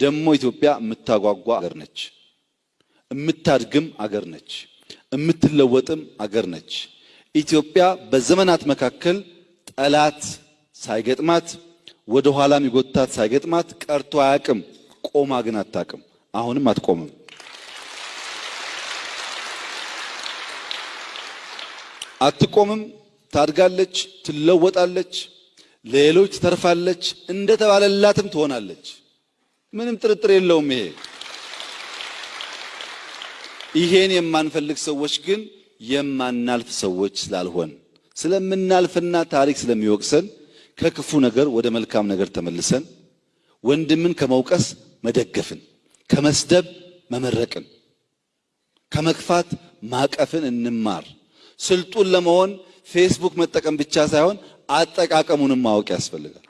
ደግሞ ኢትዮጵያ የምታጓጓ አገር ነች። የምታድግም አገር ነች። የምትለወጥም አገር ነች። ኢትዮጵያ በዘመናት መካከል ጠላት ሳይገጥማት ወደ ኋላ የሚጎታት ሳይገጥማት ቀርቶ አያውቅም። ቆማ ግን አታውቅም። አሁንም አትቆምም። አትቆምም። ታድጋለች፣ ትለወጣለች፣ ለሌሎች ትተርፋለች፣ እንደተባለላትም ትሆናለች። ምንም ጥርጥር የለውም። ይሄ ይሄን የማንፈልግ ሰዎች ግን የማናልፍ ሰዎች ስላልሆን ስለምናልፍና ታሪክ ስለሚወቅሰን ከክፉ ነገር ወደ መልካም ነገር ተመልሰን ወንድምን ከመውቀስ መደገፍን፣ ከመስደብ መመረቅን፣ ከመግፋት ማቀፍን እንማር። ስልጡን ለመሆን ፌስቡክ መጠቀም ብቻ ሳይሆን አጠቃቀሙንም ማወቅ ያስፈልጋል።